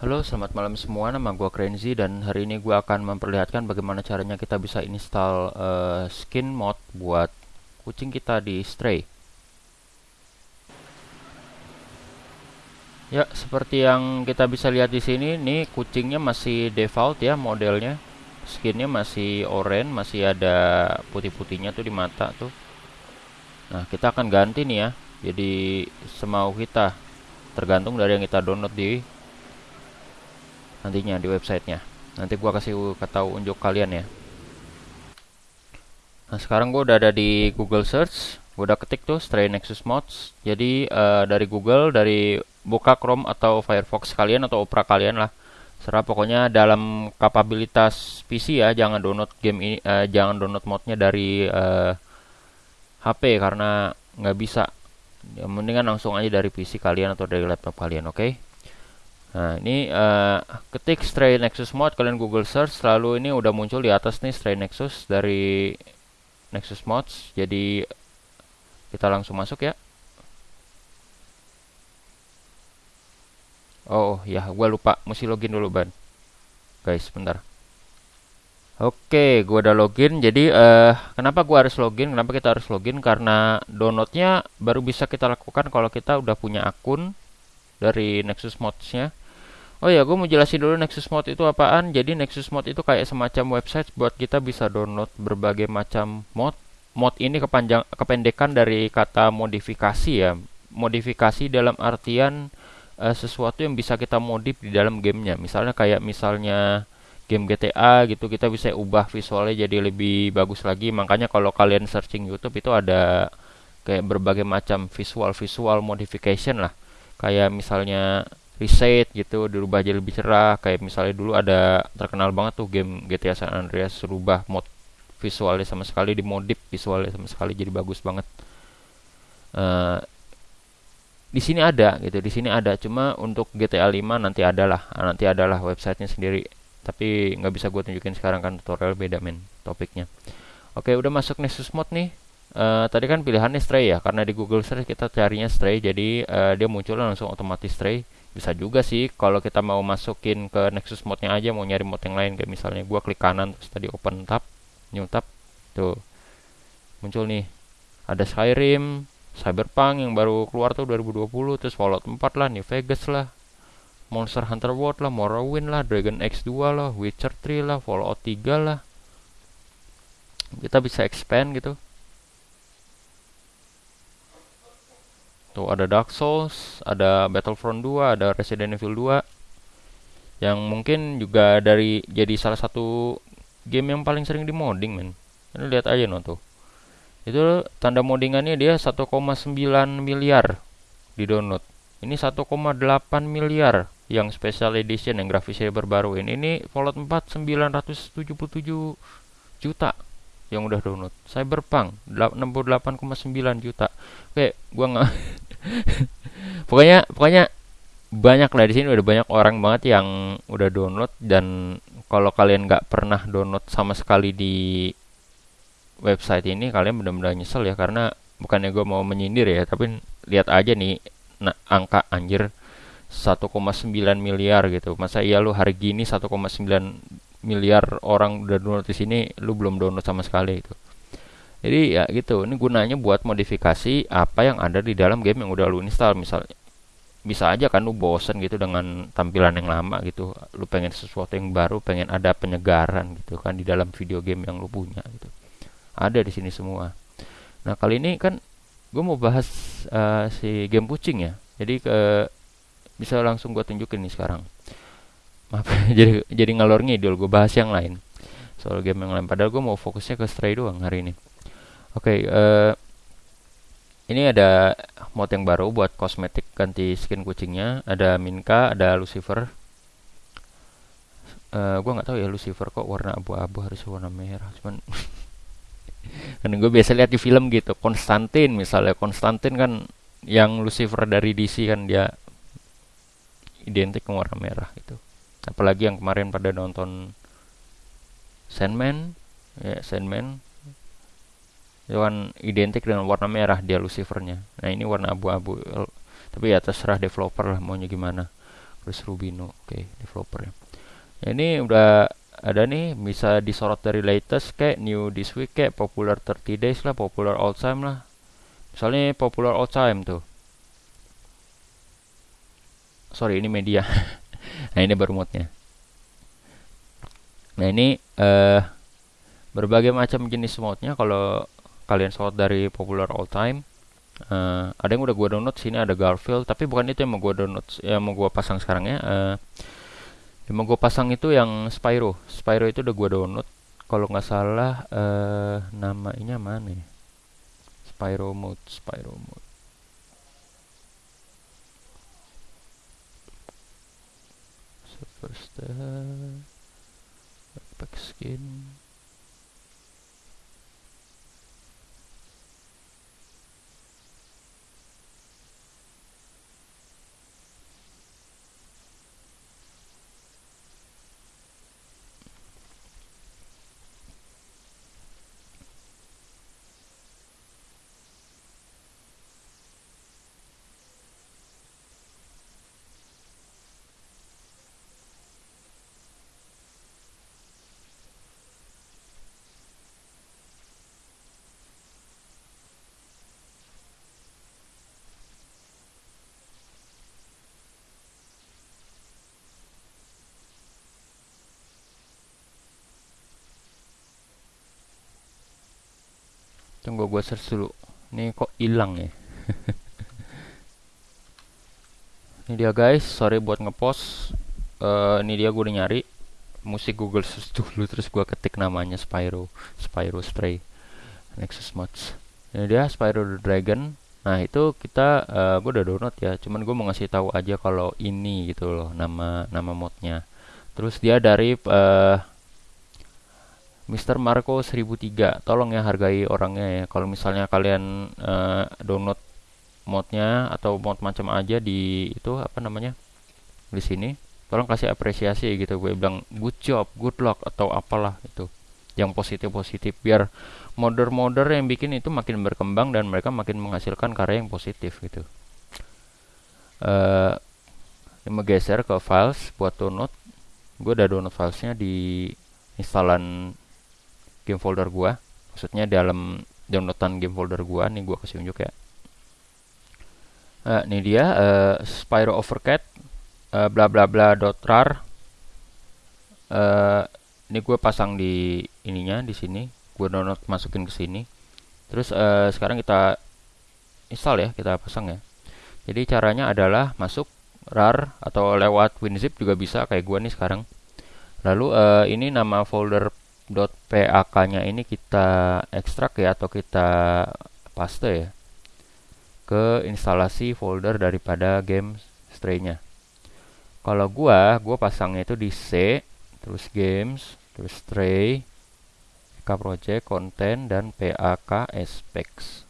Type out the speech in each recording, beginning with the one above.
Halo, selamat malam semua. Nama gue Krenzi dan hari ini gue akan memperlihatkan bagaimana caranya kita bisa install uh, skin mod buat kucing kita di Stray. Ya, seperti yang kita bisa lihat di sini, nih kucingnya masih default ya modelnya. Skinnya masih oranye, masih ada putih-putihnya tuh di mata tuh. Nah, kita akan ganti nih ya. Jadi semau kita, tergantung dari yang kita download di nantinya di websitenya. Nanti gua kasih tahu unjuk kalian ya. Nah sekarang gua udah ada di Google Search gua udah ketik tuh Stray Nexus Mods. Jadi uh, dari Google dari buka Chrome atau Firefox kalian atau Opera kalian lah. Serah pokoknya dalam kapabilitas PC ya jangan download game ini uh, jangan download modnya dari uh, eh, HP karena nggak bisa. Ya, mendingan langsung aja dari PC kalian atau dari laptop kalian oke? okay? Nah, ini uh, ketik Stray Nexus Mod kalian Google search lalu ini udah muncul di atas nih Stray Nexus dari Nexus Mods. Jadi kita langsung masuk ya. Oh ya, gua lupa mesti login dulu ban. Guys, bentar. Oke, gua udah login. Jadi uh, kenapa gua harus login? Kenapa kita harus login? Karena downloadnya baru bisa kita lakukan kalau kita udah punya akun dari Nexus Mods-nya Oh ya, gue mau jelasin dulu Nexus Mode itu apaan. Jadi Nexus Mode itu kayak semacam website buat kita bisa download berbagai macam mod. Mod ini kepanjang kependekan dari kata modifikasi ya. Modifikasi dalam artian uh, sesuatu yang bisa kita modif di dalam gamenya. Misalnya kayak misalnya game GTA gitu kita bisa ubah visualnya jadi lebih bagus lagi. Makanya kalau kalian searching YouTube itu ada kayak berbagai macam visual-visual modification lah. Kayak misalnya reset gitu dirubah jadi lebih cerah. Kayak misalnya dulu ada terkenal banget tuh game GTA San Andreas rubah mod visualnya sama sekali dimodif visualnya sama sekali jadi bagus banget. Uh, di sini ada gitu di sini ada. Cuma untuk GTA 5 nanti adalah nanti adalah websitenya sendiri. Tapi nggak bisa gue tunjukin sekarang kan tutorial beda men topiknya. Oke udah masuk Nexus Mod nih. Uh, tadi kan pilihannya stray ya karena di Google Search kita carinya stray jadi uh, dia muncul langsung otomatis stray bisa juga sih kalau kita mau masukin ke Nexus mode-nya aja mau nyari mode yang lain kayak misalnya gua klik kanan terus tadi open tab new tab tuh. Muncul nih ada Skyrim Cyberpunk yang baru keluar tuh 2020 terus Fallout 4 lah New Vegas lah Monster Hunter World lah Morrowind lah Dragon X2 lah Witcher 3 lah Fallout 3 lah. Kita bisa expand gitu Tuh ada Dark Souls, ada Battlefront 2, ada Resident Evil 2 yang mungkin juga dari jadi salah satu game yang paling sering di modding men. Ini lihat aja no tuh. Itu tanda moddingannya dia 1,9 miliar di download. Ini 1,8 miliar yang special edition yang grafisnya berbaru ini. Ini Fallout 4 977 juta yang udah download. Cyberpunk 68,9 juta. Oke, gua nggak pokoknya pokoknya banyak lah di sini udah banyak orang banget yang udah download dan kalau kalian nggak pernah download sama sekali di website ini kalian benar-benar nyesel ya karena bukannya gue mau menyindir ya tapi lihat aja nih nah, angka anjir 1,9 miliar gitu masa iya lu hari gini 1,9 miliar orang udah download di sini lu belum download sama sekali itu jadi ya gitu ini gunanya buat modifikasi apa yang ada di dalam game yang udah lu install. Misalnya bisa aja kan lu bosen gitu dengan tampilan yang lama gitu. Lu pengen sesuatu yang baru pengen ada penyegaran gitu kan di dalam video game yang lu punya gitu. Ada di sini semua. Nah kali ini kan gue mau bahas uh, si game kucing ya. Jadi ke bisa langsung gue tunjukin nih sekarang maaf jadi jadi ngalor ngidul gue bahas yang lain soal game yang lain padahal gue mau fokusnya ke stray doang hari ini Oke, okay, uh, eh, ini ada mod yang baru buat kosmetik ganti skin kucingnya. Ada Minka, ada Lucifer. Uh, gue nggak tahu ya Lucifer kok warna abu-abu harus warna merah. Cuman kan gue biasa lihat di film gitu. Konstantin misalnya, Konstantin kan yang Lucifer dari DC kan dia identik warna merah gitu. Apalagi yang kemarin pada nonton Sandman, ya Sandman. Kan identik dengan warna merah dia Lucifernya. Nah ini warna abu-abu. Tapi ya terserah developer lah maunya gimana. Chris Rubino oke okay, developernya ya, ini udah ada nih bisa disorot dari latest kayak new this week kayak popular 30 days lah popular all time lah. Misalnya popular all time tuh. Sorry ini media nah ini baru nah ini uh, berbagai macam jenis modnya kalau kalian sort dari popular all time uh, ada yang udah gua download sini ada Garfield. Tapi bukan itu yang mau gua download yang mau gua pasang sekarang ya. Uh, yang mau gua pasang itu yang Spyro. Spyro itu udah gua download. Kalau nggak salah uh, namanya mana ya? Spyro mode Spyro mode first uh, back skin Tunggu gue search dulu. Ini kok hilang ya? ini dia guys, sorry buat ngepost. Uh, ini dia gue udah nyari musik Google search dulu terus gue ketik namanya Spyro, Spyro Stray, Nexus Mods. Ini dia Spyro the Dragon. Nah itu kita uh, eh, gue udah download ya. Cuman gue mau ngasih tahu aja kalau ini gitu loh nama nama modnya. Terus dia dari uh, Mr. Marco 1003 tolong ya hargai orangnya ya. Kalau misalnya kalian uh, download modnya atau mod macam aja di itu apa namanya di sini tolong kasih apresiasi gitu. Gue bilang good job good luck atau apalah itu. Yang positif positif biar modder-modder yang bikin itu makin berkembang dan mereka makin menghasilkan karya yang positif gitu. Uh, menggeser ke files buat download. Gue udah download filesnya di instalan game folder gua. Maksudnya dalam downloadan game folder gua nih gua kasih unjuk ya. Uh, ini dia uh, Spyro Overcat uh, bla bla bla dot rar. Uh, ini gue pasang di ininya di sini. Gue download masukin ke sini. Terus uh, sekarang kita install ya kita pasang ya. Jadi caranya adalah masuk rar atau lewat WinZip juga bisa kayak gue nih sekarang. Lalu uh, ini nama folder .pak-nya ini kita ekstrak ya atau kita paste ya ke instalasi folder daripada game stray-nya. Kalau gua, gua pasangnya itu di C, terus games, terus stray, project, content dan PAK aspects.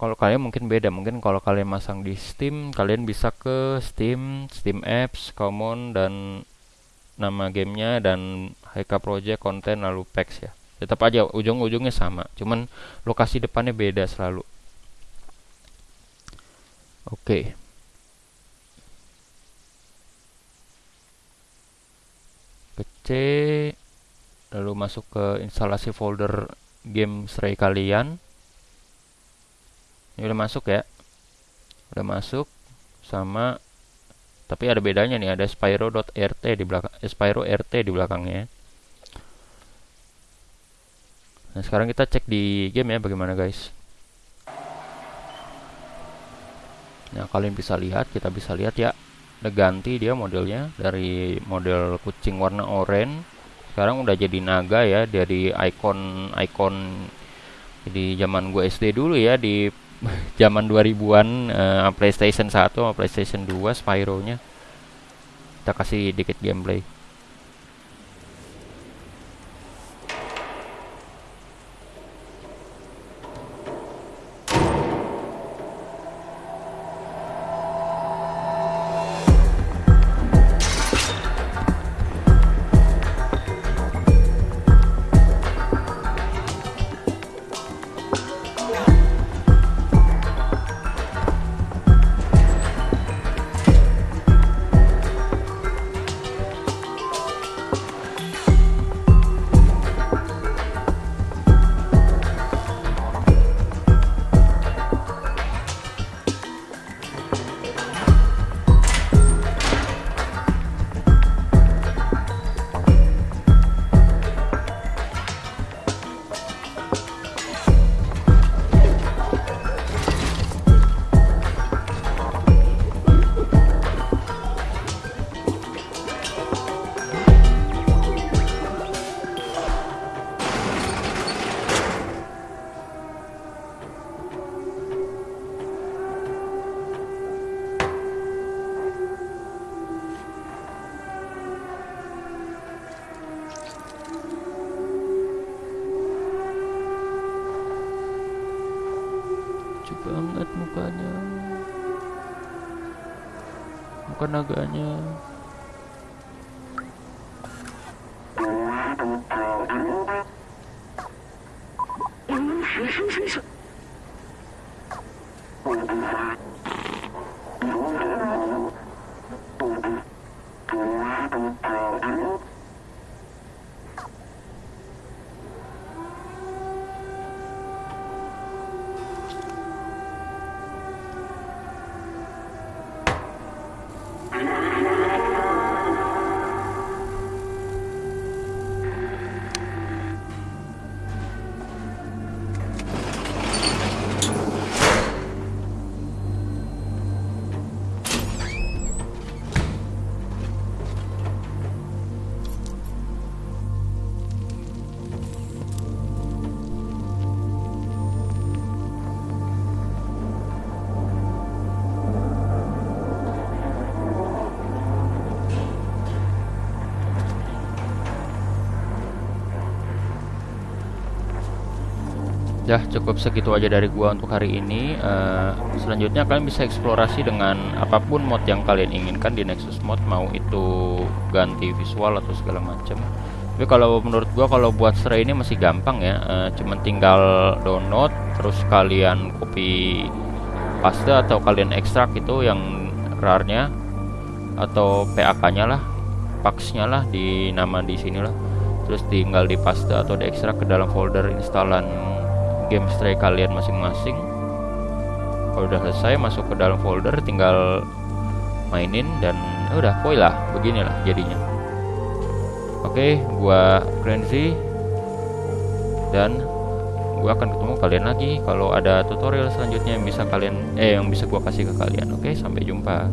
Kalau kalian mungkin beda, mungkin kalau kalian masang di Steam, kalian bisa ke Steam, Steam Apps, Common dan nama gamenya dan HK Project konten lalu packs ya. Tetap aja ujung-ujungnya sama. Cuman lokasi depannya beda selalu. Oke. Okay. ke C lalu masuk ke instalasi folder game Stray kalian. Ini udah masuk ya? Udah masuk sama tapi ada bedanya nih ada spyro.rt di belakang eh, rt di belakangnya nah sekarang kita cek di game ya bagaimana guys nah kalian bisa lihat kita bisa lihat ya udah ganti dia modelnya dari model kucing warna oranye sekarang udah jadi naga ya dari icon icon jadi zaman gue SD dulu ya di zaman 2000-an uh, PlayStation 1 sama PlayStation 2 Spyro-nya. Kita kasih dikit gameplay. Bukan naganya Ya cukup segitu aja dari gua untuk hari ini. Uh, selanjutnya kalian bisa eksplorasi dengan apa pun mod yang kalian inginkan di Nexus Mod, mau itu ganti visual atau segala macam. Tapi kalau menurut gua kalau buat Stray ini masih gampang ya, uh, cuman tinggal download, terus kalian copy paste atau kalian ekstrak itu yang rarnya atau PAK-nya lah, paksnya lah di nama di sini lah. Terus tinggal di paste atau diekstrak ke dalam folder instalan game stray kalian masing-masing. Kalau udah selesai masuk ke dalam folder tinggal mainin dan ya udah poi lah beginilah jadinya. Oke gua Frenzy. Dan gua akan ketemu kalian lagi kalau ada tutorial selanjutnya yang bisa kalian eh yang bisa gua kasih ke kalian. Oke sampai jumpa